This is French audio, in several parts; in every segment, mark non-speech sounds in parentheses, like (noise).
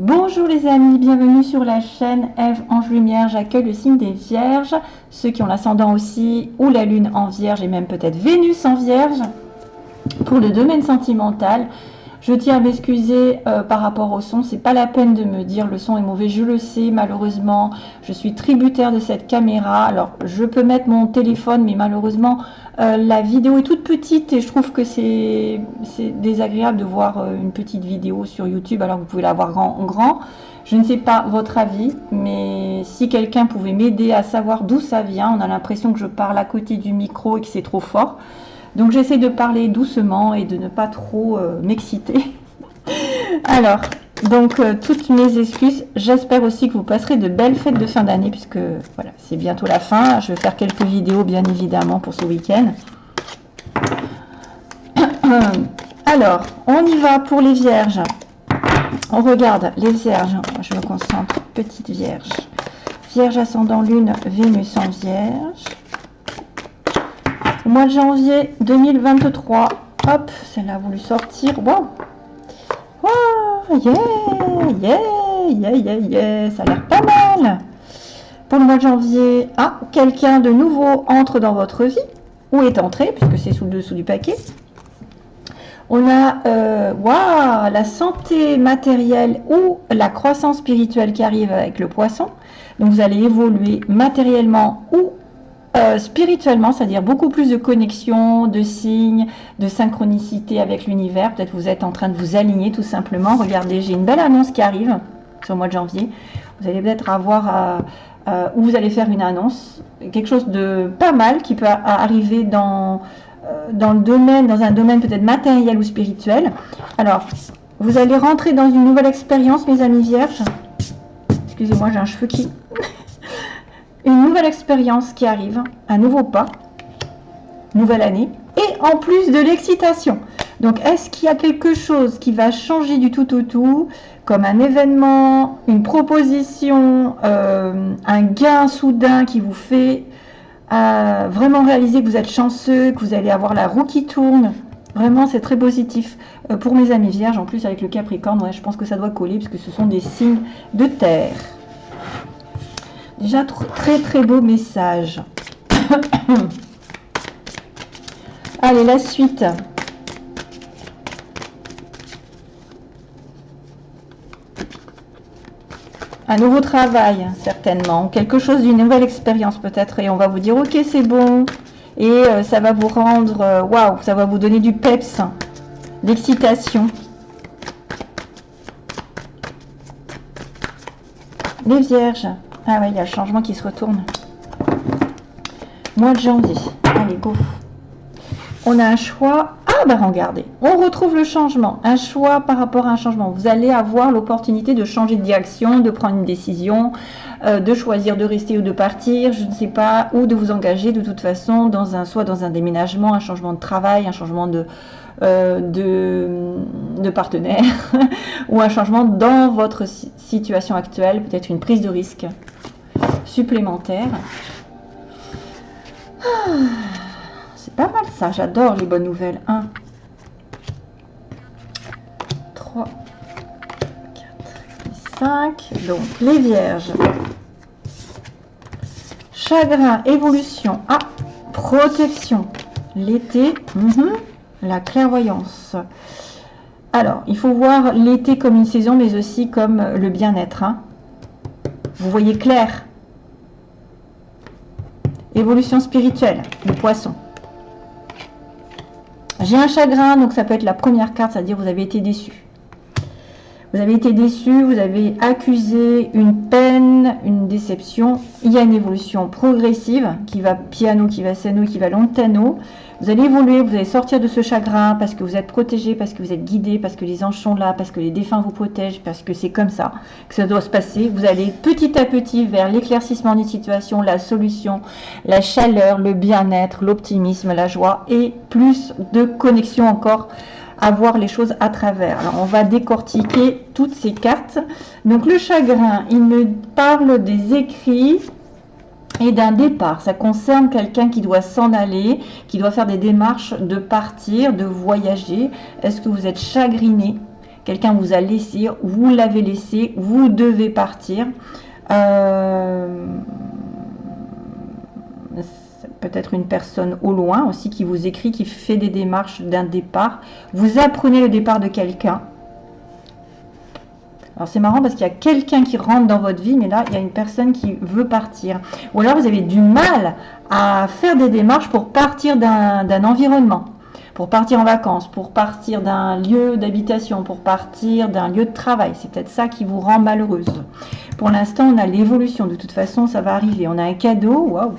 Bonjour les amis, bienvenue sur la chaîne Eve Ange Lumière. J'accueille le signe des Vierges, ceux qui ont l'ascendant aussi, ou la Lune en Vierge, et même peut-être Vénus en Vierge. Pour le domaine sentimental, je tiens à m'excuser euh, par rapport au son. C'est pas la peine de me dire le son est mauvais. Je le sais, malheureusement. Je suis tributaire de cette caméra. Alors, je peux mettre mon téléphone, mais malheureusement, euh, la vidéo est toute petite et je trouve que c'est désagréable de voir euh, une petite vidéo sur YouTube alors vous pouvez la voir en grand. Je ne sais pas votre avis, mais si quelqu'un pouvait m'aider à savoir d'où ça vient, on a l'impression que je parle à côté du micro et que c'est trop fort. Donc j'essaie de parler doucement et de ne pas trop euh, m'exciter. (laughs) Alors, donc euh, toutes mes excuses. J'espère aussi que vous passerez de belles fêtes de fin d'année puisque voilà, c'est bientôt la fin. Je vais faire quelques vidéos bien évidemment pour ce week-end. (coughs) Alors, on y va pour les vierges. On regarde les vierges. Je me concentre. Petite vierge. Vierge ascendant lune, Vénus en vierge mois de janvier 2023. Hop, celle-là a voulu sortir. Wow. Wow, yeah, yeah, yeah, yeah, yeah. Ça a l'air pas mal. Pour le mois de janvier, ah, quelqu'un de nouveau entre dans votre vie. Ou est entré, puisque c'est sous le dessous du paquet. On a euh, la santé matérielle ou la croissance spirituelle qui arrive avec le poisson. Donc vous allez évoluer matériellement ou euh, spirituellement, c'est-à-dire beaucoup plus de connexion, de signes, de synchronicité avec l'univers. Peut-être vous êtes en train de vous aligner tout simplement. Regardez, j'ai une belle annonce qui arrive sur le mois de janvier. Vous allez peut-être avoir, euh, euh, où vous allez faire une annonce, quelque chose de pas mal qui peut arriver dans, dans le domaine, dans un domaine peut-être matériel ou spirituel. Alors, vous allez rentrer dans une nouvelle expérience, mes amis vierges. Excusez-moi, j'ai un cheveu qui une nouvelle expérience qui arrive, un nouveau pas, nouvelle année, et en plus de l'excitation. Donc, est-ce qu'il y a quelque chose qui va changer du tout au tout, comme un événement, une proposition, euh, un gain soudain qui vous fait euh, vraiment réaliser que vous êtes chanceux, que vous allez avoir la roue qui tourne? Vraiment, c'est très positif. Euh, pour mes amis vierges, en plus avec le Capricorne, ouais, je pense que ça doit coller, puisque ce sont des signes de terre. Déjà, très très beau message. (coughs) Allez, la suite. Un nouveau travail, certainement. Quelque chose d'une nouvelle expérience, peut-être. Et on va vous dire, ok, c'est bon. Et euh, ça va vous rendre, euh, waouh, ça va vous donner du peps, l'excitation. Les vierges, ah ouais, il y a le changement qui se retourne. Mois de janvier. Allez, go. On a un choix. Ah ben regardez, on retrouve le changement. Un choix par rapport à un changement. Vous allez avoir l'opportunité de changer de direction, de prendre une décision, euh, de choisir de rester ou de partir, je ne sais pas, ou de vous engager de toute façon dans un soit dans un déménagement, un changement de travail, un changement de, euh, de, partenaire (laughs) ou un changement dans votre situation actuelle, peut-être une prise de risque supplémentaire. Ah, c'est pas mal ça, j'adore les bonnes nouvelles. 1, 3, 4, 5. Donc, les vierges. Chagrin, évolution. Ah, protection. L'été. Mhm la clairvoyance. Alors, il faut voir l'été comme une saison, mais aussi comme le bien-être. Hein. Vous voyez clair? Évolution spirituelle, le poisson. J'ai un chagrin, donc ça peut être la première carte, c'est-à-dire vous avez été déçu. Vous avez été déçu, vous avez accusé une peine, une déception. Il y a une évolution progressive qui va piano, qui va seno, qui va lontano. Vous allez évoluer, vous allez sortir de ce chagrin parce que vous êtes protégé, parce que vous êtes guidé, parce que les anges sont là, parce que les défunts vous protègent, parce que c'est comme ça que ça doit se passer. Vous allez petit à petit vers l'éclaircissement des situations, la solution, la chaleur, le bien-être, l'optimisme, la joie et plus de connexion encore voir les choses à travers. Alors, on va décortiquer toutes ces cartes. Donc, le chagrin, il me parle des écrits et d'un départ. Ça concerne quelqu'un qui doit s'en aller, qui doit faire des démarches de partir, de voyager. Est-ce que vous êtes chagriné? Quelqu'un vous a laissé, vous l'avez laissé, vous devez partir. Euh, peut-être une personne au loin aussi qui vous écrit, qui fait des démarches d'un départ. Vous apprenez le départ de quelqu'un. Alors c'est marrant parce qu'il y a quelqu'un qui rentre dans votre vie, mais là, il y a une personne qui veut partir. Ou alors vous avez du mal à faire des démarches pour partir d'un environnement, pour partir en vacances, pour partir d'un lieu d'habitation, pour partir d'un lieu de travail. C'est peut-être ça qui vous rend malheureuse. Pour l'instant, on a l'évolution. De toute façon, ça va arriver. On a un cadeau. Waouh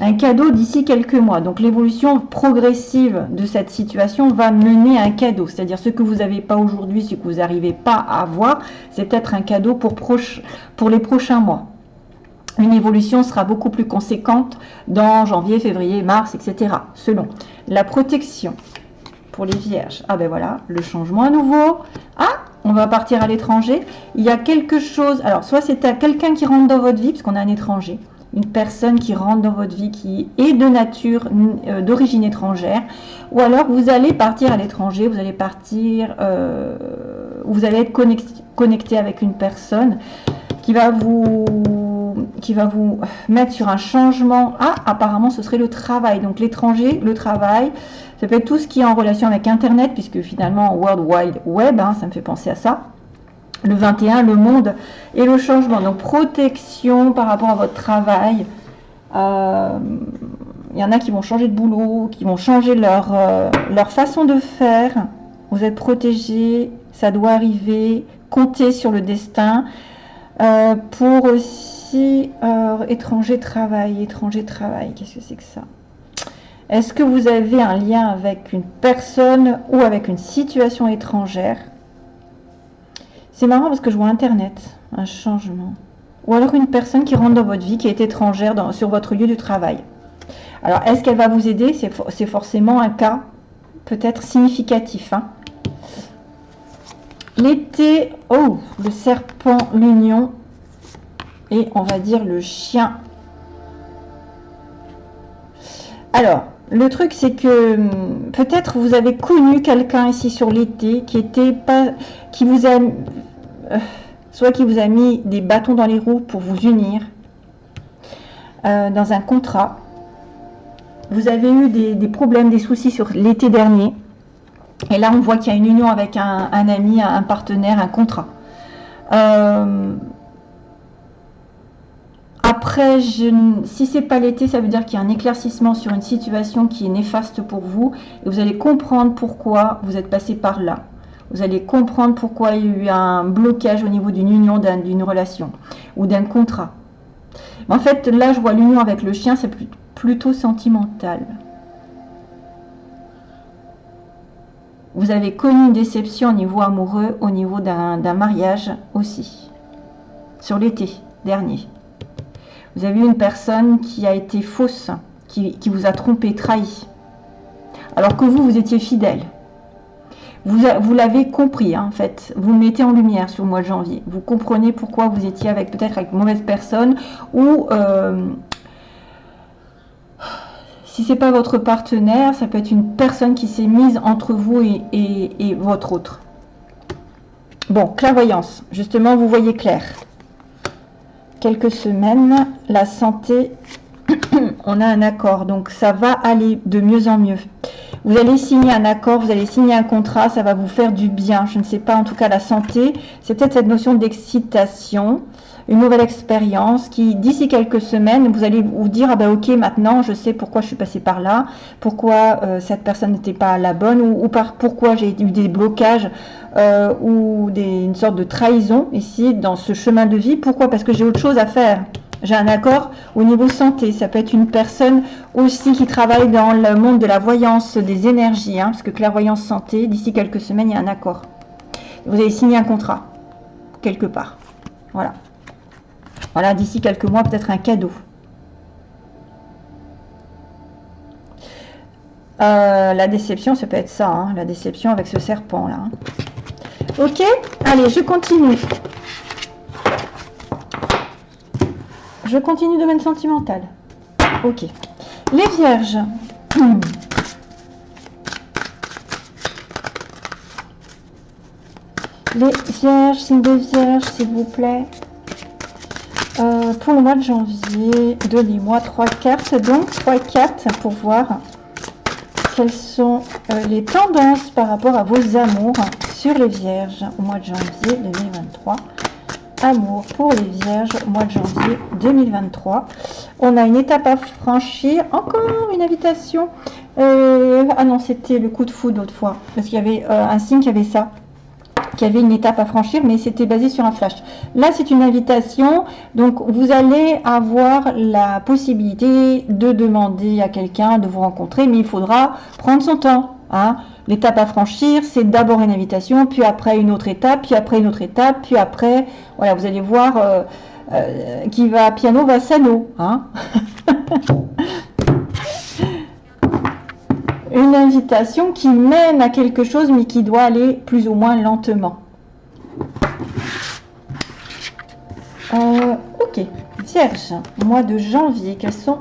un cadeau d'ici quelques mois. Donc l'évolution progressive de cette situation va mener à un cadeau. C'est-à-dire ce que vous n'avez pas aujourd'hui, ce que vous n'arrivez pas à avoir, c'est peut-être un cadeau pour, les prochains mois. Une évolution sera beaucoup plus conséquente dans janvier, février, mars, etc. Selon la protection pour les vierges. Ah ben voilà, le changement à nouveau. Ah, on va partir à l'étranger. Il y a quelque chose. Alors, soit c'est quelqu'un qui rentre dans votre vie, parce qu'on a un étranger une personne qui rentre dans votre vie qui est de nature, euh, d'origine étrangère, ou alors vous allez partir à l'étranger, vous allez partir, euh, vous allez être connecté, avec une personne qui va vous qui va vous mettre sur un changement. Ah, apparemment, ce serait le travail. Donc l'étranger, le travail, ça peut être tout ce qui est en relation avec Internet, puisque finalement, World Wide Web, hein, ça me fait penser à ça le 21, le monde et le changement. Donc protection par rapport à votre travail. Euh, il y en a qui vont changer de boulot, qui vont changer leur, euh, leur façon de faire. Vous êtes protégé, ça doit arriver. Comptez sur le destin. Euh, pour aussi étranger travail, étranger travail, qu'est-ce que c'est que ça? Est-ce que vous avez un lien avec une personne ou avec une situation étrangère? C'est marrant parce que je vois Internet, un changement. Ou alors une personne qui rentre dans votre vie, qui est étrangère sur votre lieu de travail. Alors, est-ce qu'elle va vous aider? C'est forcément un cas peut-être significatif. Hein. L'été, oh, le serpent, l'union, et on va dire le chien. Alors, le truc, c'est que hum, peut-être vous avez connu quelqu'un ici sur l'été qui était pas, qui vous a, euh, soit qui vous a mis des bâtons dans les roues pour vous unir euh, dans un contrat. Vous avez eu des, problèmes, des soucis sur l'été dernier. Et là, on voit qu'il y a une union avec un, ami, un partenaire, un contrat. Euh, après, je, si c'est pas l'été, ça veut dire qu'il y a un éclaircissement sur une situation qui est néfaste pour vous et vous allez comprendre pourquoi vous êtes passé par là. Vous allez comprendre pourquoi il y a eu un blocage au niveau d'une union, d'une relation ou d'un contrat. en fait, là, je vois l'union avec le chien, c'est plutôt sentimental. Vous avez connu une déception au niveau amoureux, au niveau d'un mariage aussi, sur l'été dernier. Vous avez une personne qui a été fausse, qui, vous a trompé, trahi. Alors que vous, vous étiez fidèle. Vous, vous l'avez compris, hein, en fait. Vous mettez en lumière sur le mois de janvier. Vous comprenez pourquoi vous étiez avec peut-être avec mauvaise personne ou euh, si c'est pas votre partenaire, ça peut être une personne qui s'est mise entre vous et, et votre autre. Bon, clairvoyance. Justement, vous voyez clair quelques semaines, la santé, (clears throat) on a un accord. Donc ça va aller de mieux en mieux. Vous allez signer un accord, vous allez signer un contrat, ça va vous faire du bien. Je ne sais pas, en tout cas la santé, c'est peut-être cette notion d'excitation, une nouvelle expérience qui, d'ici quelques semaines, vous allez vous dire, ah ben ok, maintenant je sais pourquoi je suis passé par là, pourquoi euh, cette personne n'était pas la bonne, ou, par, pourquoi j'ai eu des blocages euh, ou une sorte de trahison ici dans ce chemin de vie. Pourquoi? Parce que j'ai autre chose à faire. J'ai un accord au niveau santé. Ça peut être une personne aussi qui travaille dans le monde de la voyance des énergies, hein, parce que clairvoyance santé, d'ici quelques semaines, il y a un accord. Vous avez signé un contrat, quelque part. Voilà. Voilà, d'ici quelques mois, peut-être un cadeau. Euh, la déception, ça peut être ça, hein, la déception avec ce serpent là. Hein. Ok Allez, je continue. Je continue domaine sentimental. Ok. Les vierges. (clears throat) Les vierges, signe de vierge, s'il vous plaît. Euh, pour le mois de janvier, donnez-moi trois cartes, donc trois cartes pour voir quelles sont euh, les tendances par rapport à vos amours sur les vierges au mois de janvier 2023. Amour pour les vierges au mois de janvier 2023. On a une étape à franchir, encore une invitation. Euh, ah non, c'était le coup de foudre l'autre fois, parce qu'il y avait un signe qui avait ça qui avait une étape à franchir, mais c'était basé sur un flash. Là, c'est une invitation, donc vous allez avoir la possibilité de demander à quelqu'un de vous rencontrer, mais il faudra prendre son temps. Hein. L'étape à franchir, c'est d'abord une invitation, puis après une autre étape, puis après une autre étape, puis après, voilà, vous allez voir euh, euh, qui va piano va sano. Hein (laughs) une invitation qui mène à quelque chose mais qui doit aller plus ou moins lentement. Euh, ok, Vierge, mois de janvier, quelles sont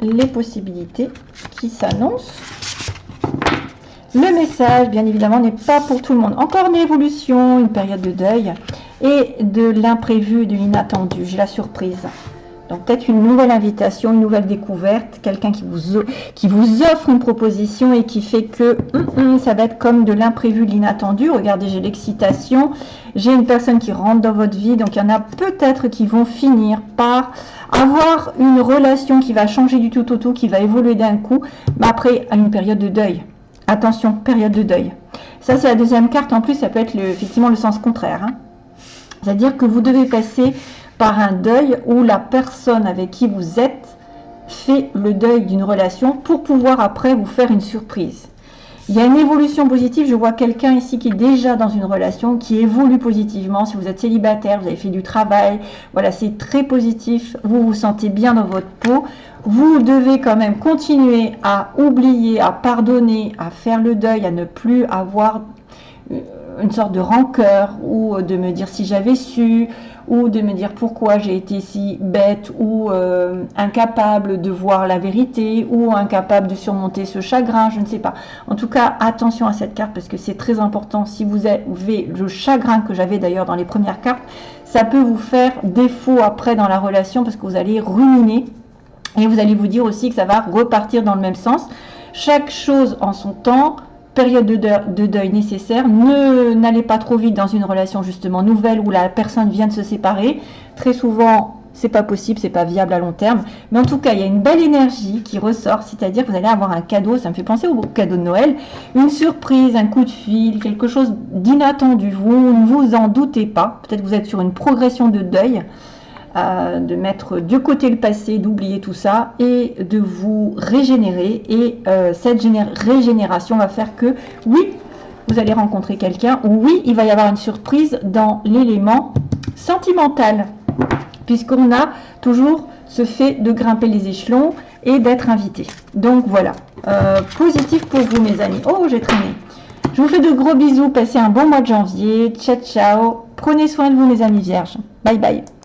les possibilités qui s'annoncent? Le message, bien évidemment, n'est pas pour tout le monde. Encore une évolution, une période de deuil et de l'imprévu, de l'inattendu. J'ai la surprise. Donc peut-être une nouvelle invitation, une nouvelle découverte, quelqu'un qui vous, qui vous offre une proposition et qui fait que hum, hum, ça va être comme de l'imprévu, l'inattendu. Regardez, j'ai l'excitation, j'ai une personne qui rentre dans votre vie, donc il y en a peut-être qui vont finir par avoir une relation qui va changer du tout au tout, qui va évoluer d'un coup, mais après à une période de deuil. Attention, période de deuil. Ça c'est la deuxième carte, en plus ça peut être effectivement le sens contraire. Hein. C'est-à-dire que vous devez passer par un deuil où la personne avec qui vous êtes fait le deuil d'une relation pour pouvoir après vous faire une surprise. Il y a une évolution positive. Je vois quelqu'un ici qui est déjà dans une relation, qui évolue positivement. Si vous êtes célibataire, vous avez fait du travail, voilà, c'est très positif. Vous vous sentez bien dans votre peau. Vous devez quand même continuer à oublier, à pardonner, à faire le deuil, à ne plus avoir euh, une sorte de rancœur ou de me dire si j'avais su ou de me dire pourquoi j'ai été si bête ou euh, incapable de voir la vérité ou incapable de surmonter ce chagrin, je ne sais pas. En tout cas, attention à cette carte parce que c'est très important. Si vous avez le chagrin que j'avais d'ailleurs dans les premières cartes, ça peut vous faire défaut après dans la relation parce que vous allez ruminer et vous allez vous dire aussi que ça va repartir dans le même sens. Chaque chose en son temps, période de deuil, nécessaire. Ne n'allez pas trop vite dans une relation justement nouvelle où la personne vient de se séparer. Très souvent, c'est pas possible, c'est pas viable à long terme. Mais en tout cas, il y a une belle énergie qui ressort, c'est-à-dire que vous allez avoir un cadeau, ça me fait penser au cadeau de Noël, une surprise, un coup de fil, quelque chose d'inattendu. Vous ne vous en doutez pas. Peut-être que vous êtes sur une progression de deuil de mettre de côté le passé, d'oublier tout ça et de vous régénérer. Et euh, cette régénération va faire que, oui, vous allez rencontrer quelqu'un, oui, il va y avoir une surprise dans l'élément sentimental, puisqu'on a toujours ce fait de grimper les échelons et d'être invité. Donc voilà, euh, positif pour vous mes amis. Oh, j'ai traîné. Je vous fais de gros bisous, passez un bon mois de janvier. Ciao, ciao. Prenez soin de vous mes amis vierges. Bye bye.